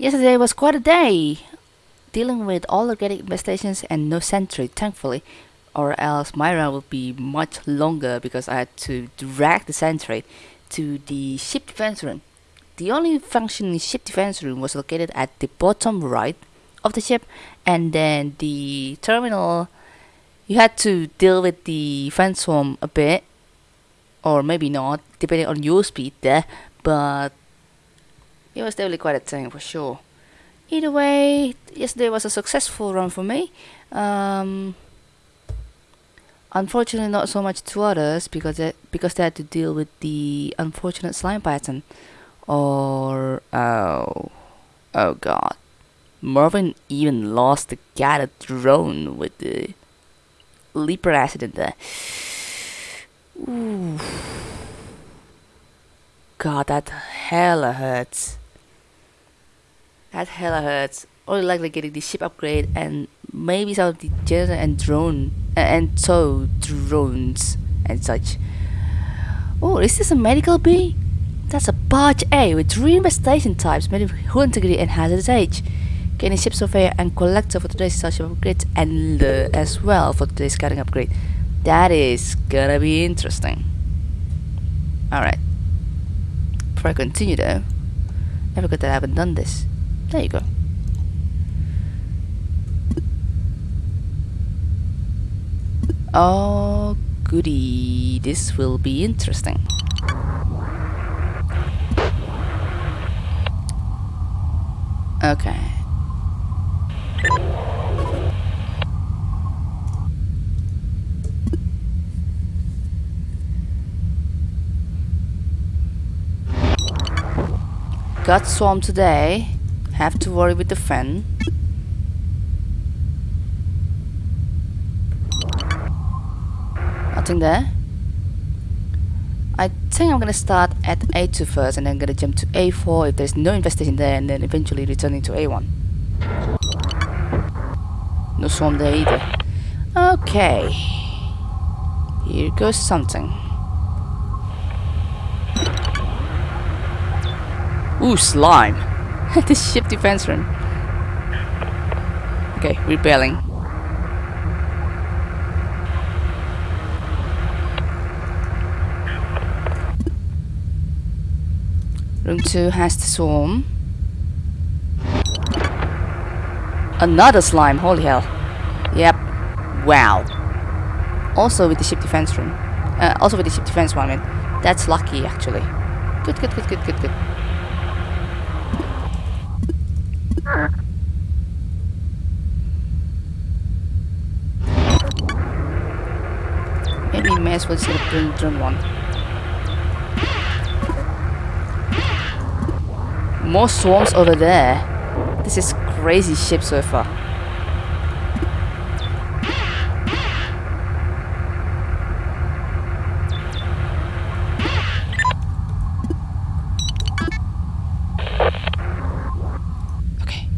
Yesterday was quite a day, dealing with all organic infestations and no sentry, thankfully, or else my run would be much longer because I had to drag the sentry to the ship defense room. The only functioning ship defense room was located at the bottom right of the ship, and then the terminal. You had to deal with the swarm a bit, or maybe not, depending on your speed there, but it was definitely quite a thing for sure. Either way, yesterday was a successful run for me. Um, unfortunately, not so much to others because they, because they had to deal with the unfortunate slime pattern. Or oh, oh god, Marvin even lost the guided drone with the leaper accident there. Ooh. God, that hella hurts. That hella hurts. Only likely getting the ship upgrade and maybe some of the generator and drone uh, and tow drones and such. Oh, is this a medical bee? That's a barge A with three infestation types, of hull integrity and hazardous age. Getting ship surveyor and collector for today's starship upgrade and as well for today's scouting upgrade. That is gonna be interesting. Alright. Before I continue though, I forgot that I haven't done this. There you go. Oh, goody. This will be interesting. Okay. Got swarmed today. Have to worry with the fan. Nothing there. I think I'm gonna start at A2 first and then gonna jump to A4 if there's no infestation there and then eventually returning to A1. No swarm there either. Okay. Here goes something. Ooh, slime. this ship defense room. Okay, repelling. Room 2 has the swarm. Another slime, holy hell. Yep. Wow. Also with the ship defense room. Uh, also with the ship defense one, I mean. That's lucky, actually. Good, good, good, good, good, good. Maybe may as well the bring one. More swarms over there. This is crazy ship so far. Okay.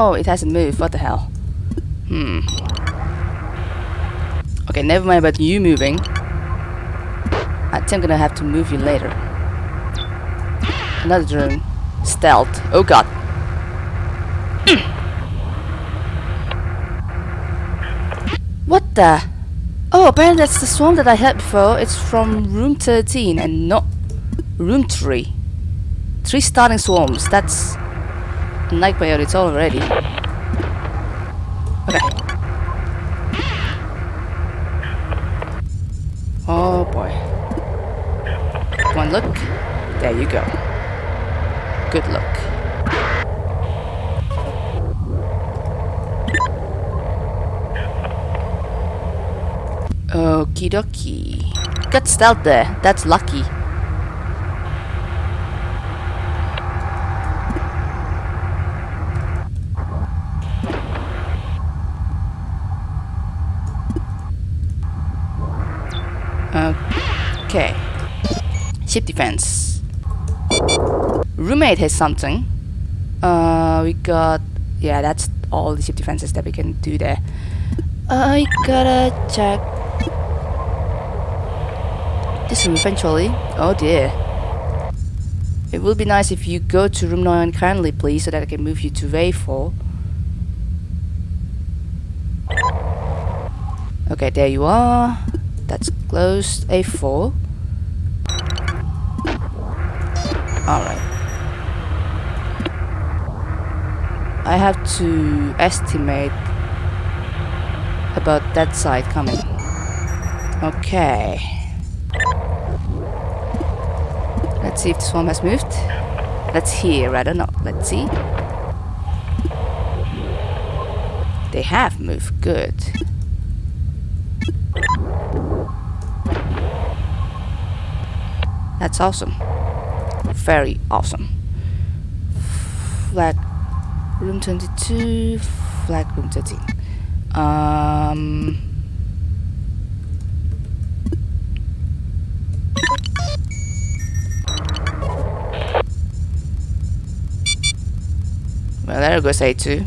Oh. It hasn't moved. What the hell? Hmm. Okay, never mind about you moving. I think I'm gonna have to move you later. Another drone. Stealth. Oh god. what the? Oh, apparently that's the swarm that I had before. It's from room 13 and not room 3. Three starting swarms. That's nightmare it's already. Okay. Oh boy. One look. There you go. Good luck. Okie dokie. Got stealth there. That's lucky. Okay. Ship defense. Roommate has something. Uh, we got... Yeah, that's all the ship defenses that we can do there. I gotta check this room eventually. Oh dear. It would be nice if you go to room 9 kindly please so that I can move you to A4. Okay, there you are. That's closed. A4. Alright. I have to estimate about that side coming. Okay. Let's see if the swarm has moved. Let's hear, not. know. Let's see. They have moved. Good. That's awesome. Very awesome. Flag room 22, flag room 13. Um, Well, there goes A2.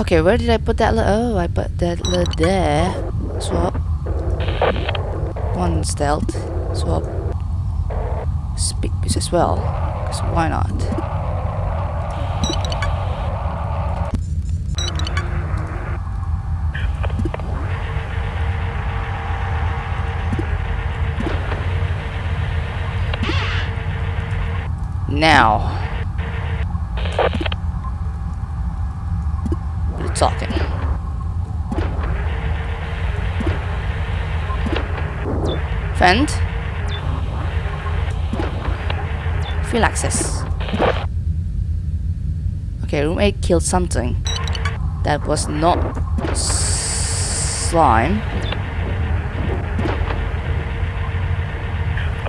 Okay, where did I put that? Oh, I put that there. Swap. One stealth. Swap. Speed boost as well. Because why not? Now. We're talking. Fend. Access. Okay, room 8 killed something. That was not slime.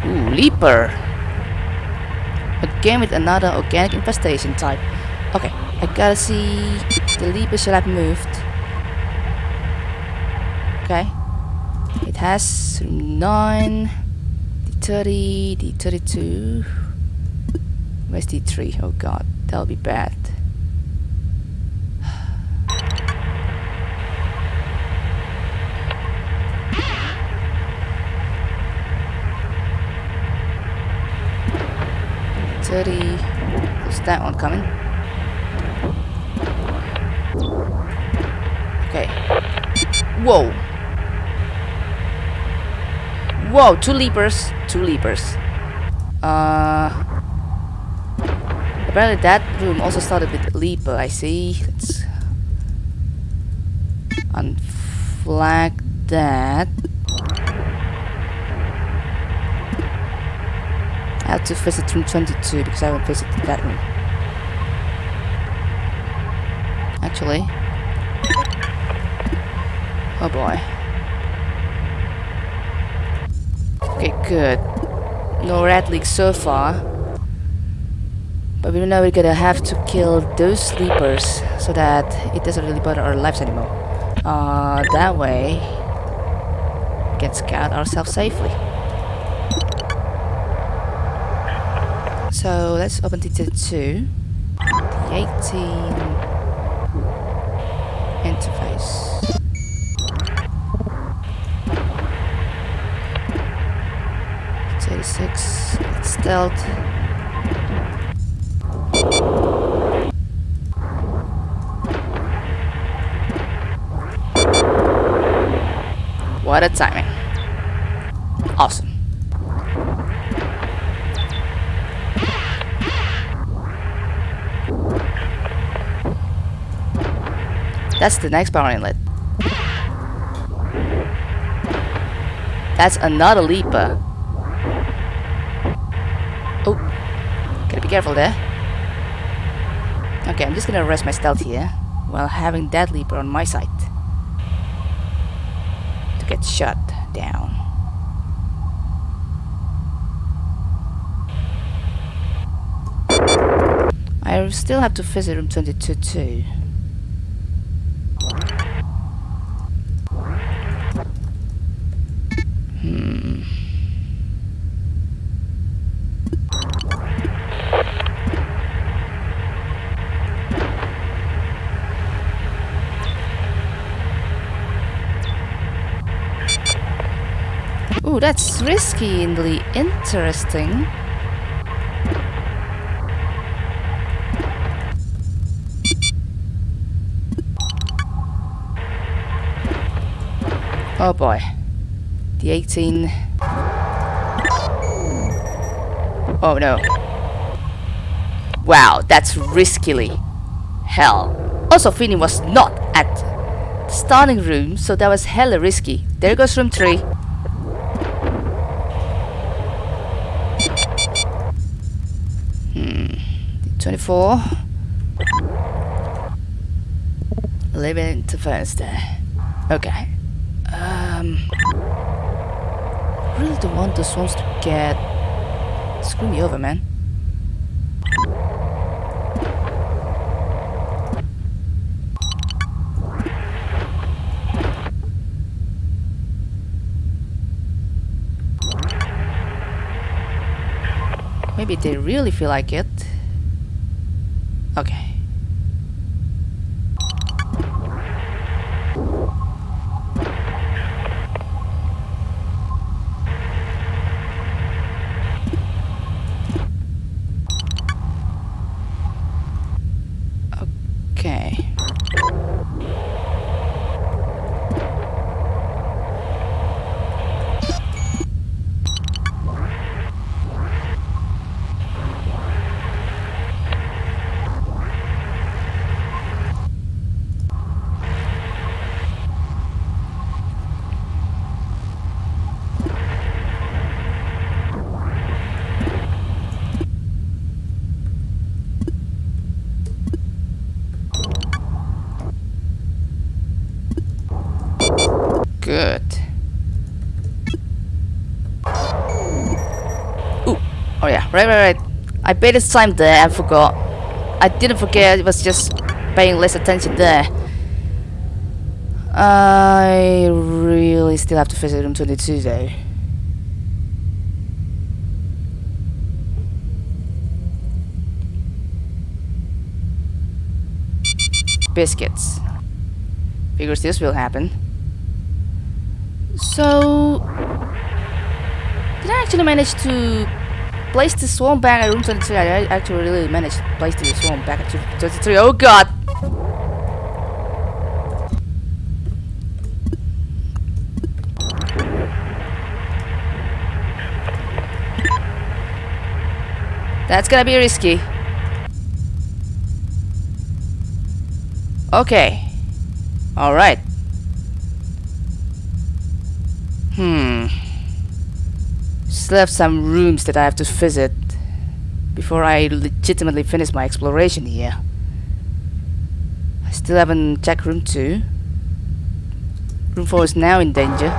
Ooh, leaper. Again with another organic infestation type. Okay, I gotta see the leaper should have moved. Okay. It has room 9, D30, D32. Where's D3? Oh god, that'll be bad. Thirty. There's that one coming. Okay. Whoa. Whoa, two leapers. Two leapers. Uh apparently that room also started with leaper, I see. Let's unflag that. I have to visit room 22 because I haven't visited that room. Actually. Oh boy. Okay, good. No red leaks so far. But we know we're gonna have to kill those leapers so that it doesn't really bother our lives anymore. Uh, that way, we can scout ourselves safely. So let's open T2. The 18 interface. Thirty-six stealth. What a timing. Awesome. That's the next power inlet. That's another leaper. Oh, gotta be careful there. Okay, I'm just gonna rest my stealth here while having that leaper on my side shot down. I still have to visit room 22 too. Hmm. And interesting. Oh boy. The 18. Oh no. Wow, that's riskily. Hell. Also, Finny was not at the starting room, so that was hella risky. There goes room 3. Hmm. 24. 11 to Thursday. Okay. Um, really don't want those ones to get... Screw me over, man. Maybe they really feel like it. Okay. Good. Ooh. Oh yeah, right, right, right. I baited time there, I forgot. I didn't forget, it was just paying less attention there. I really still have to visit room 22 though. Biscuits. Figures this will happen. So, did I actually manage to place the swarm back at room 23? I actually really managed to place the swarm back at room 23. Oh god! That's gonna be risky. Okay. Alright. Hmm. Still have some rooms that I have to visit before I legitimately finish my exploration here. I still haven't checked room 2. Room 4 is now in danger.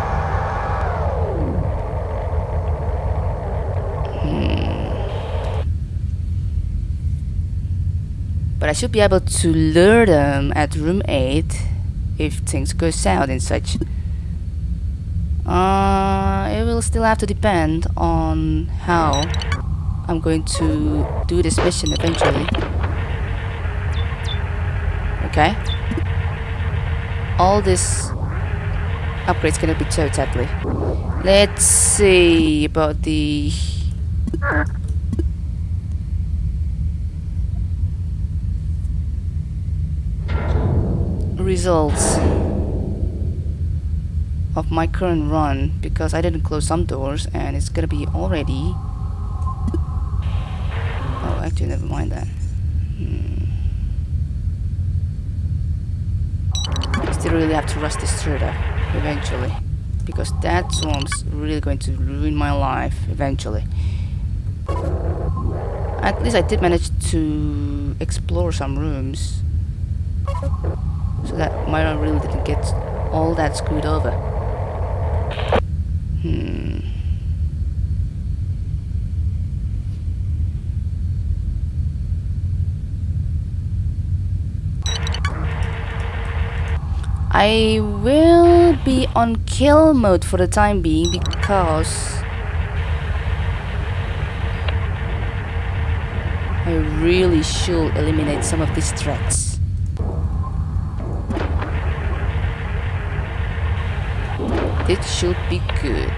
Hmm. But I should be able to lure them at room 8 if things go south and such. Uh, will still have to depend on how I'm going to do this mission eventually. Okay. All this upgrades gonna be totally. Let's see about the results of my current run because I didn't close some doors and it's gonna be already. Oh actually never mind that. Hmm. still really have to rush this through though eventually because that swarm's really going to ruin my life eventually. At least I did manage to explore some rooms so that Myra really didn't get all that screwed over Hmm. I will be on kill mode for the time being because I really should eliminate some of these threats. It should be good.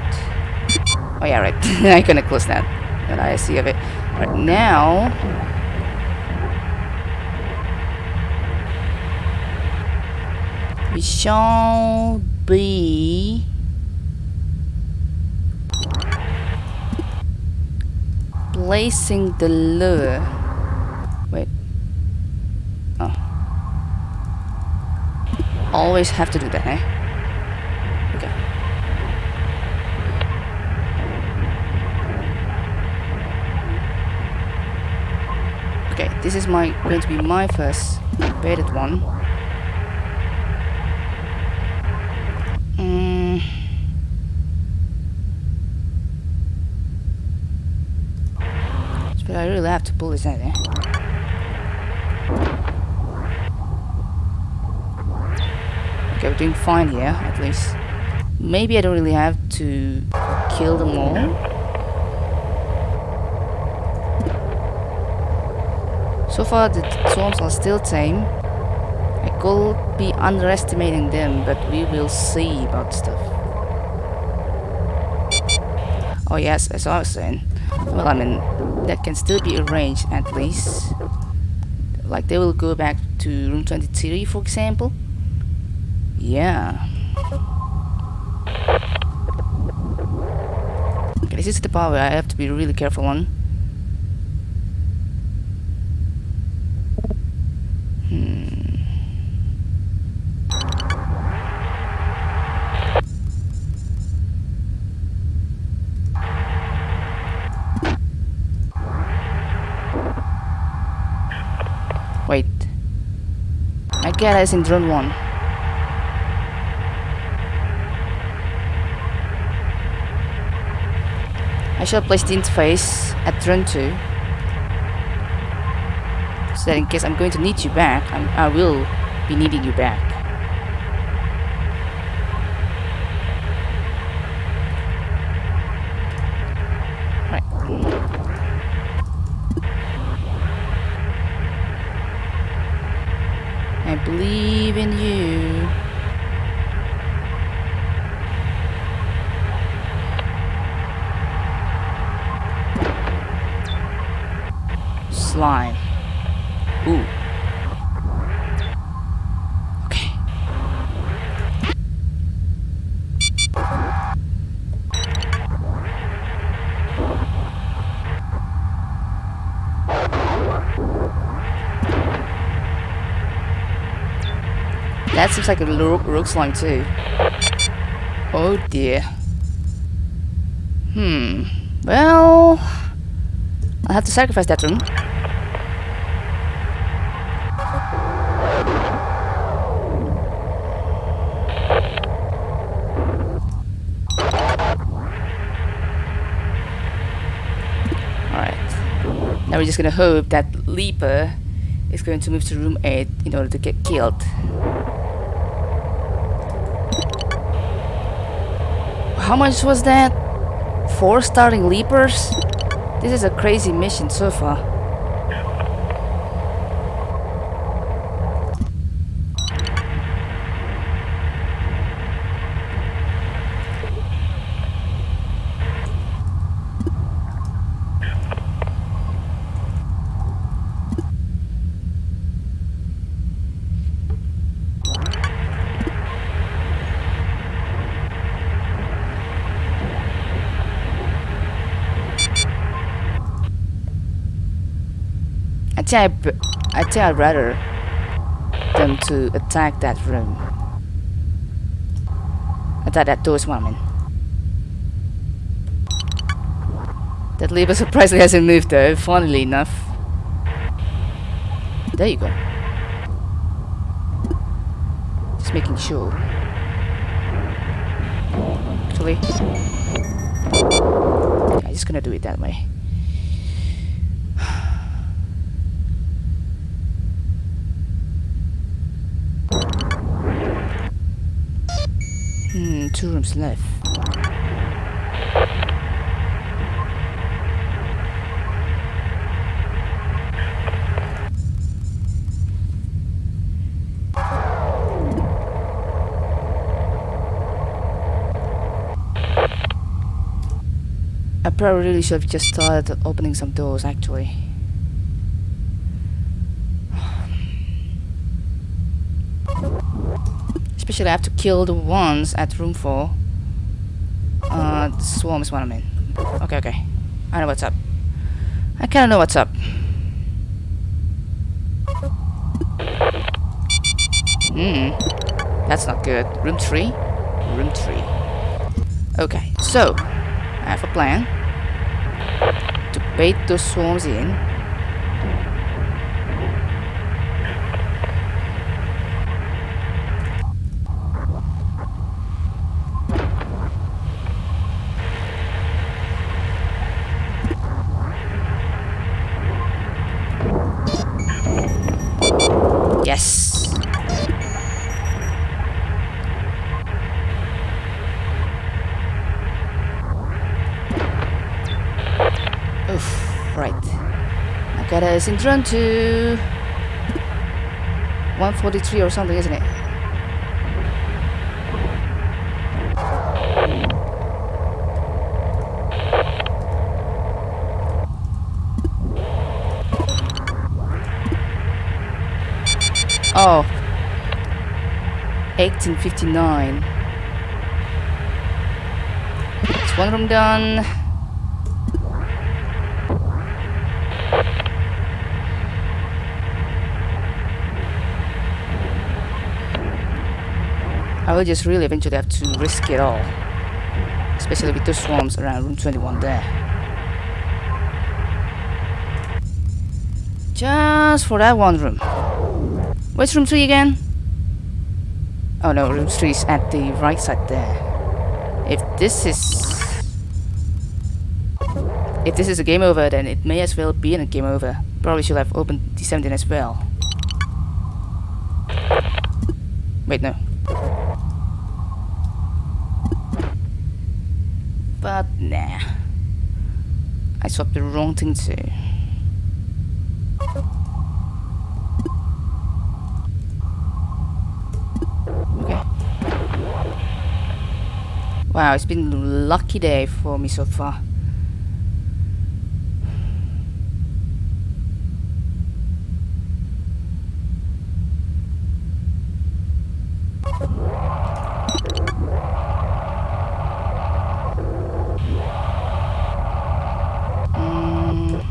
Oh yeah, right. I'm gonna close that. But I see of it. Right now. We shall be placing the lure. Wait. Oh. Always have to do that, eh? Okay. Okay, this is my going to be my first baited one. Mm. But I really have to pull this out, eh? Okay, we're doing fine here, at least. Maybe I don't really have to kill them all. So far, the swarms are still tame. I could be underestimating them, but we will see about stuff. Oh yes, as I was saying. Well, I mean, that can still be arranged at least. Like they will go back to room 23, for example. Yeah. Okay, this is the part where I have to be really careful on. Hmm. Wait. In drone 1. I shall place the interface at drone 2. So that in case I'm going to need you back, I'm, I will be needing you back. Right. I believe in you. Slime. Ooh. Okay. Seems like a rook slime too. Oh dear. Hmm. Well, I'll have to sacrifice that room. Alright. Now we're just gonna hope that Leaper is going to move to room 8 in order to get killed. How much was that? Four starting leapers? This is a crazy mission so far. I think I, I think I'd rather them to attack that room. Attack that I mean. That lever surprisingly hasn't moved though, funnily enough. There you go. Just making sure. Actually, I'm just gonna do it that way. Two rooms left. I probably should have just started opening some doors actually. Especially I have to kill the ones at room 4. Uh, the swarm is what I'm in. Okay, okay. I know what's up. I kinda know what's up. Hmm. That's not good. Room 3? Room 3. Okay, so, I have a plan to bait those swarms in. Yes. Oof, right. I got a Syndrome to 143 or something, isn't it? 1859. It's one room done. I will just really eventually have to risk it all. Especially with the swarms around room 21 there. Just for that one room. Where's room 3 again? Oh no, room 3 is at the right side there. If this is... If this is a game over, then it may as well be in a game over. Probably should have opened the 17 as well. Wait, no. But nah. I swapped the wrong thing too. Wow, it's been a lucky day for me so far. Mm.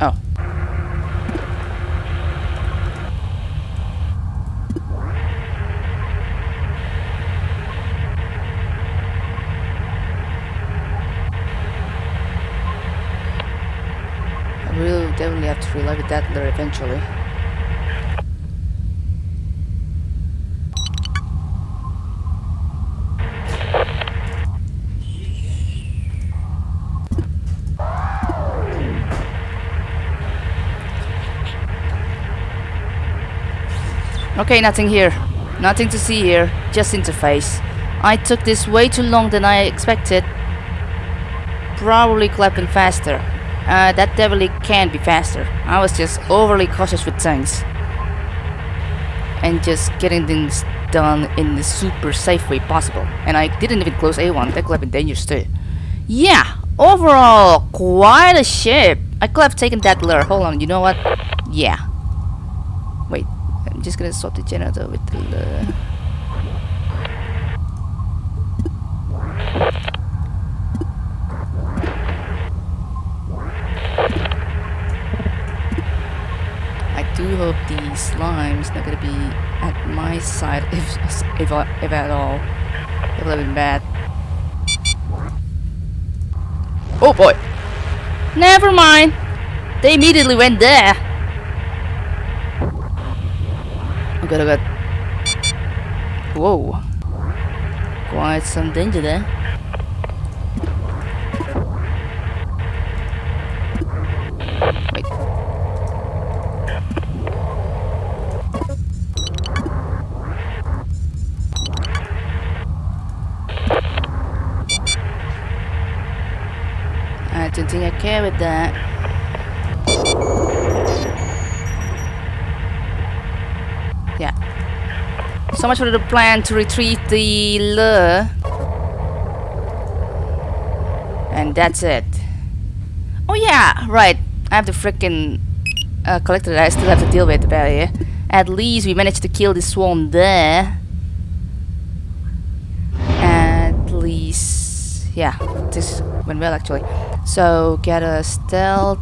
Oh. I will definitely have to relive that there Okay, nothing here. Nothing to see here. Just interface. I took this way too long than I expected. Probably clapping faster. Uh, that definitely can be faster. I was just overly cautious with things. And just getting things done in the super safe way possible. And I didn't even close A1. That could have been dangerous too. Yeah, overall, quite a ship. I could have taken that lure. Hold on, you know what? Yeah. Wait, I'm just gonna swap the generator with the lure. I do hope the slime's not gonna be at my side if if, if at all. It would have been bad. Oh boy! Never mind! They immediately went there! God, oh god. Whoa. Quite some danger there. okay with that. Yeah. So much for the plan to retrieve the lure. And that's it. Oh yeah, right. I have the freaking uh, collector that I still have to deal with about here. At least we managed to kill the swarm there. At least... Yeah, this went well actually. So get a stealth.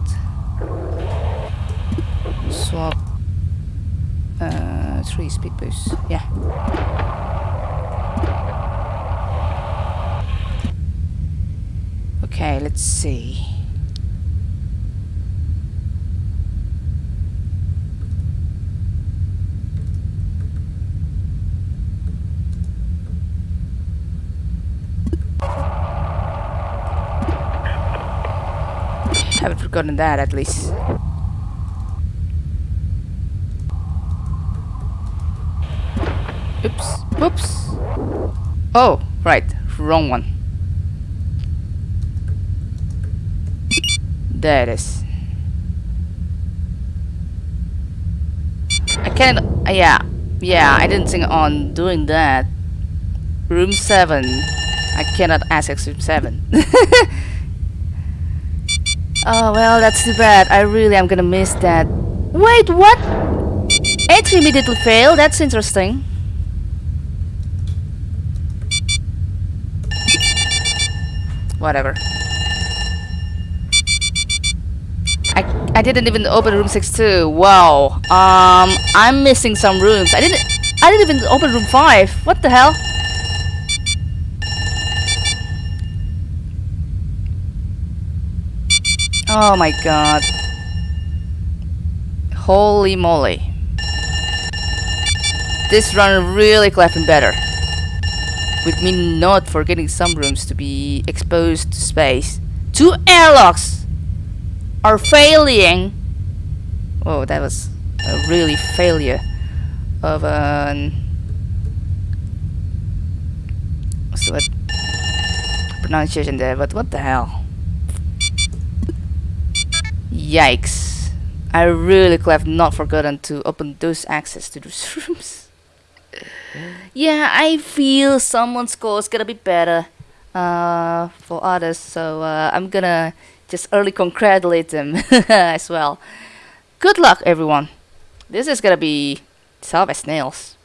Swap. Uh, three speed boost. Yeah. Okay, let's see. Haven't forgotten that at least. Oops. Whoops. Oh, right. Wrong one. There it is. I can't. Uh, yeah. Yeah, I didn't think on doing that. Room 7. I cannot access room 7. oh, well, that's too bad. I really am gonna miss that. Wait, what? Entry immediately failed. That's interesting. Whatever. I, I didn't even open room 6 Wow. Um, I'm missing some rooms. I didn't I didn't even open room 5. What the hell? Oh my god. Holy moly. This run really clapping better. With me not forgetting some rooms to be exposed to space. Two airlocks are failing. Oh, that was a really failure of an what's pronunciation there, but what the hell? Yikes. I really could have not forgotten to open those access to those rooms. yeah, I feel someone's score is gonna be better uh, for others, so uh, I'm gonna just early congratulate them as well. Good luck, everyone. This is gonna be tough as nails.